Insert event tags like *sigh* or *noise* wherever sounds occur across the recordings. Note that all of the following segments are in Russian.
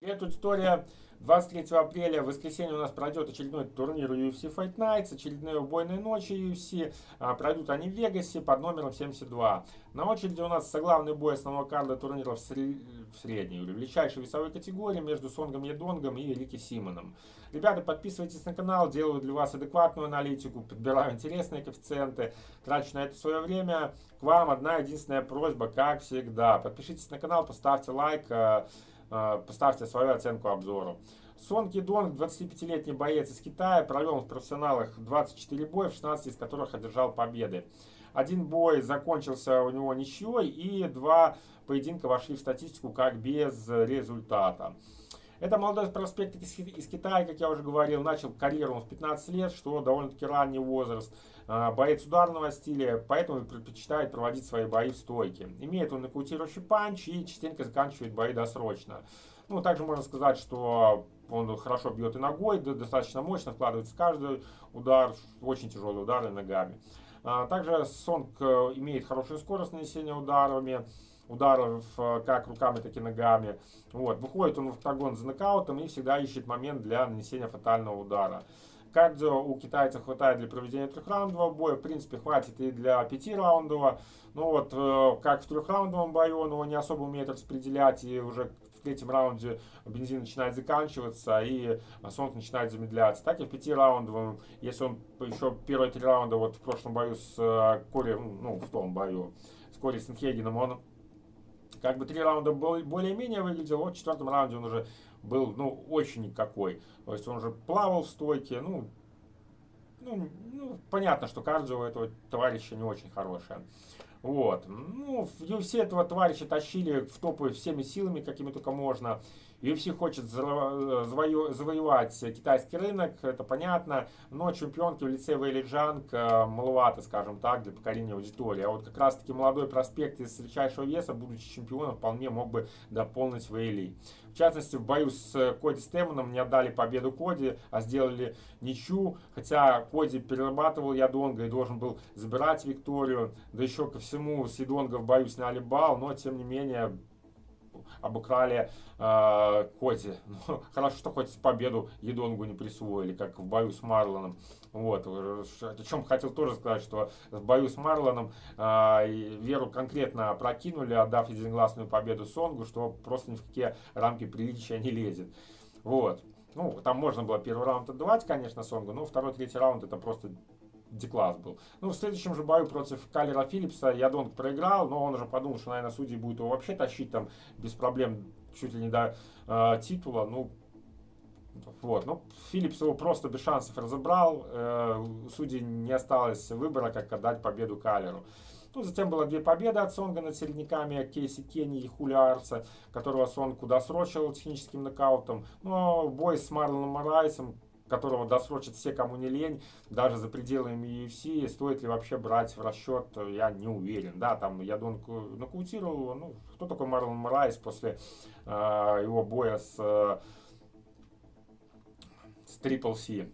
Привет, аудитория! 23 апреля, в воскресенье у нас пройдет очередной турнир UFC Fight Nights, очередные убойные ночи UFC. А, пройдут они в Вегасе под номером 72. На очереди у нас соглавный бой основного карда турнира в, сре... в средней, или величайшей весовой категории между Сонгом Едонгом и Рики Симоном. Ребята, подписывайтесь на канал, делаю для вас адекватную аналитику, подбираю интересные коэффициенты, трачу на это свое время. К вам одна единственная просьба, как всегда. Подпишитесь на канал, поставьте лайк. Э, поставьте свою оценку обзору. Сон Кидонг, 25-летний боец из Китая, провел в профессионалах 24 боя, в 16 из которых одержал победы. Один бой закончился у него ничьей, и два поединка вошли в статистику как без результата. Это молодой проспект из, Китая, как я уже говорил, начал карьеру в 15 лет, что довольно-таки ранний возраст. А, боец ударного стиля, поэтому предпочитает проводить свои бои в стойке. Имеет он нокаутирующий панч и частенько заканчивает бои досрочно. Ну, также можно сказать, что он хорошо бьет и ногой, достаточно мощно вкладывается в каждый удар, очень тяжелые удары ногами. А, также Сонг э, имеет хорошую скорость нанесения ударами ударов как руками, так и ногами. Вот. Выходит он в октагон за нокаутом и всегда ищет момент для нанесения фатального удара. Кардио у китайцев хватает для проведения трехраундового боя. В принципе, хватит и для пятираундового. Ну вот, э, как в трехраундовом бою, он его не особо умеет распределять. И уже в третьем раунде бензин начинает заканчиваться, и Сонг начинает замедляться. Так и в пятираундовом, если он еще первые три раунда, вот в прошлом бою с э, Кори, ну, в том бою с Кори Сенхегеном, он как бы три раунда более-менее выглядел, вот в четвертом раунде он уже был, ну, очень никакой. То есть он уже плавал в стойке, ну, ну, ну понятно, что кардио у этого товарища не очень хорошее. Вот. Ну, в UFC этого товарища тащили в топы всеми силами, какими только можно. UFC хочет завоевать китайский рынок, это понятно, но чемпионки в лице Вейли Джанг э, маловато, скажем так, для покорения аудитории. А вот как раз таки молодой проспект из величайшего веса, будучи чемпионом, вполне мог бы дополнить Вейли. В частности, в бою с Коди Стэмоном не отдали победу Коди, а сделали ничью, хотя Коди перерабатывал Ядонга и должен был забирать Викторию, да еще ко всему с Ядонга в бою сняли бал, но тем не менее обыграли э, Коти. *laughs* Ну, хорошо, что хоть победу Едонгу не присвоили, как в бою с Марлоном. Вот. О чем хотел тоже сказать, что в бою с Марлоном э, Веру конкретно прокинули, отдав единогласную победу Сонгу, что просто ни в какие рамки приличия не лезет. Вот. Ну, там можно было первый раунд отдавать, конечно, Сонгу, но второй, третий раунд это просто Дикласс был. Ну, в следующем же бою против Калера Филлипса Ядонг проиграл, но он уже подумал, что, наверное, судьи будут его вообще тащить там без проблем чуть ли не до э, титула. Ну, вот, ну, Филлипс его просто без шансов разобрал. Э, судьи не осталось выбора, как отдать победу Кайлеру. Ну, затем было две победы от Сонга над середняками Кейси Кенни и Хулио Арсе, которого Сонг досрочил техническим нокаутом. Но бой с Марлоном Морайсом, которого досрочат все, кому не лень, даже за пределами UFC, стоит ли вообще брать в расчет, я не уверен. Да, там я нокаутировал его, ну, кто такой Марлон Морайс после э, его боя с, э, с Triple C?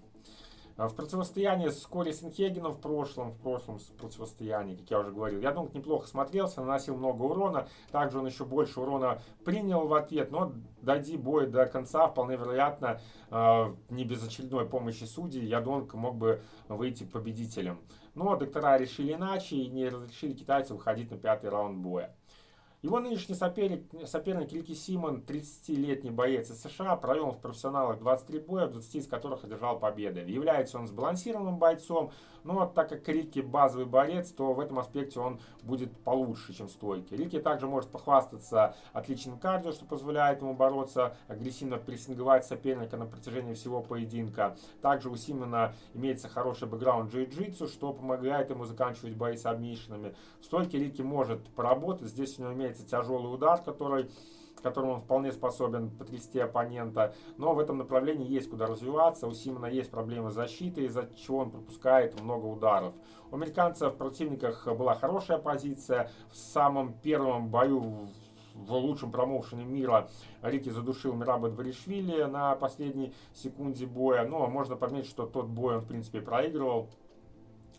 В противостоянии с Кори Синхегеном в прошлом, в прошлом противостоянии, как я уже говорил, я думаю, неплохо смотрелся, наносил много урона. Также он еще больше урона принял в ответ, но дойди бой до конца, вполне вероятно, э, не без очередной помощи судей, Ядонг мог бы выйти победителем. Но доктора решили иначе и не разрешили китайцу выходить на пятый раунд боя. Его нынешний соперник, соперник Рики Симон, 30-летний боец из США, провел в профессионалах 23 боя, в 20 из которых одержал победы. Является он сбалансированным бойцом, но так как Рики базовый борец, то в этом аспекте он будет получше, чем стойки. Рики также может похвастаться отличным кардио, что позволяет ему бороться, агрессивно прессинговать соперника на протяжении всего поединка. Также у Симона имеется хороший бэкграунд джиу-джитсу, что помогает ему заканчивать бои с обмишинами. В Рики может поработать, здесь у него имеется имеется тяжелый удар, который которым он вполне способен потрясти оппонента. Но в этом направлении есть куда развиваться. У Симона есть проблемы с защитой, из-за чего он пропускает много ударов. У американцев в противниках была хорошая позиция. В самом первом бою в лучшем промоушене мира Рики задушил Мираба Дворишвили на последней секунде боя. Но можно подметить, что тот бой он в принципе проигрывал.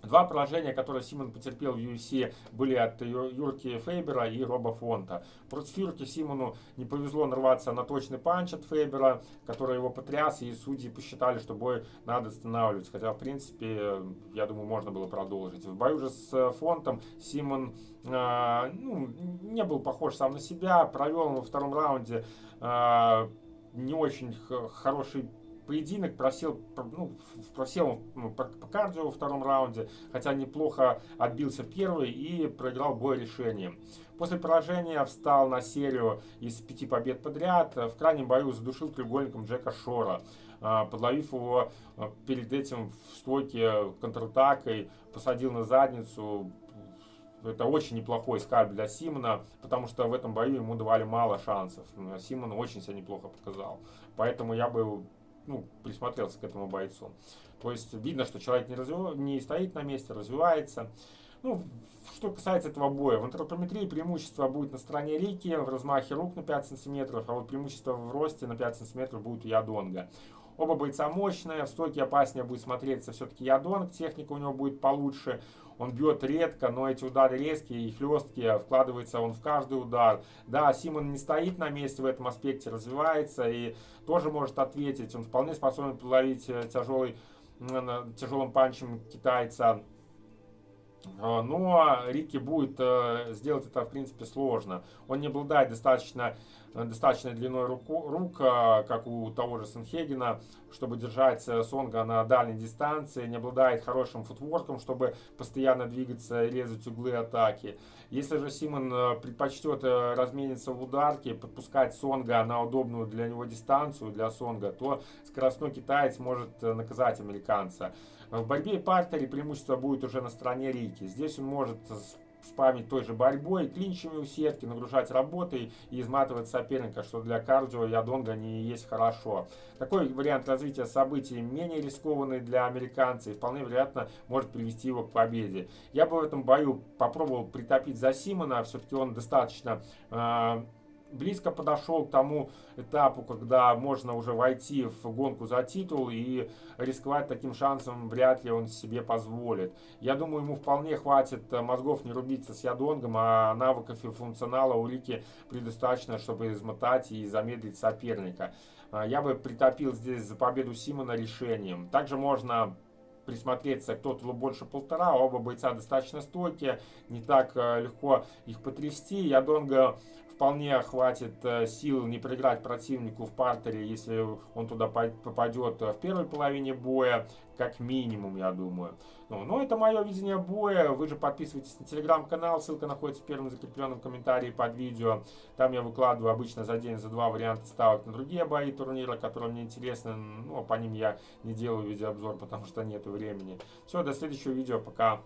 Два поражения, которые Симон потерпел в UFC, были от Юрки Фейбера и Роба Фонта. Против Юрки Симону не повезло нарваться на точный панч от Фейбера, который его потряс, и судьи посчитали, что бой надо останавливать. Хотя, в принципе, я думаю, можно было продолжить. В бою же с Фонтом Симон э, ну, не был похож сам на себя, провел во втором раунде э, не очень хороший поединок просел, ну, просел ну, по, кардио во втором раунде, хотя неплохо отбился первый и проиграл бой решением. После поражения встал на серию из пяти побед подряд. В крайнем бою задушил треугольником Джека Шора, а, подловив его а, перед этим в стойке контратакой, посадил на задницу. Это очень неплохой скальп для Симона, потому что в этом бою ему давали мало шансов. Симон очень себя неплохо показал. Поэтому я бы ну, присмотрелся к этому бойцу. То есть видно, что человек не, развив... не стоит на месте, развивается. Ну, что касается этого боя, в антропометрии преимущество будет на стороне Рики в размахе рук на 5 сантиметров, а вот преимущество в росте на 5 сантиметров будет у Ядонга. Оба бойца мощные, в стойке опаснее будет смотреться все-таки Ядонг, техника у него будет получше. Он бьет редко, но эти удары резкие и хлесткие, вкладывается он в каждый удар. Да, Симон не стоит на месте в этом аспекте, развивается и тоже может ответить. Он вполне способен подловить э, тяжелый, тяжелым панчем китайца. А, но Рики будет э, сделать это, в принципе, сложно. Он не обладает достаточно достаточной длиной руку, рук, а, как у того же Сенхегена, чтобы держать э, Сонга на дальней дистанции, не обладает хорошим футворком, чтобы постоянно двигаться и резать углы атаки. Если же Симон э, предпочтет э, размениться в ударке, подпускать Сонга на удобную для него дистанцию, для Сонга, то скоростной китаец может наказать американца. В борьбе и партере преимущество будет уже на стороне Рики. Здесь он может спамить той же борьбой, клинчами у сетки, нагружать работой и изматывать соперника, что для кардио Ядонга не есть хорошо. Такой вариант развития событий менее рискованный для американца и вполне вероятно может привести его к победе. Я бы в этом бою попробовал притопить за Симона, все-таки он достаточно э, близко подошел к тому этапу, когда можно уже войти в гонку за титул и рисковать таким шансом вряд ли он себе позволит. Я думаю, ему вполне хватит мозгов не рубиться с Ядонгом, а навыков и функционала у Рики предостаточно, чтобы измотать и замедлить соперника. А, я бы притопил здесь за победу Симона решением. Также можно присмотреться, кто-то больше полтора, оба бойца достаточно стойкие, не так э, легко их потрясти. Ядонга вполне хватит э, сил не проиграть противнику в партере, если он туда попадет в первой половине боя, как минимум, я думаю. Ну, но это мое видение боя. Вы же подписывайтесь на телеграм-канал, ссылка находится в первом закрепленном комментарии под видео. Там я выкладываю обычно за день, за два варианта ставок на другие бои турнира, которые мне интересны. Ну, по ним я не делаю видеообзор, потому что нет времени. Все, до следующего видео, пока.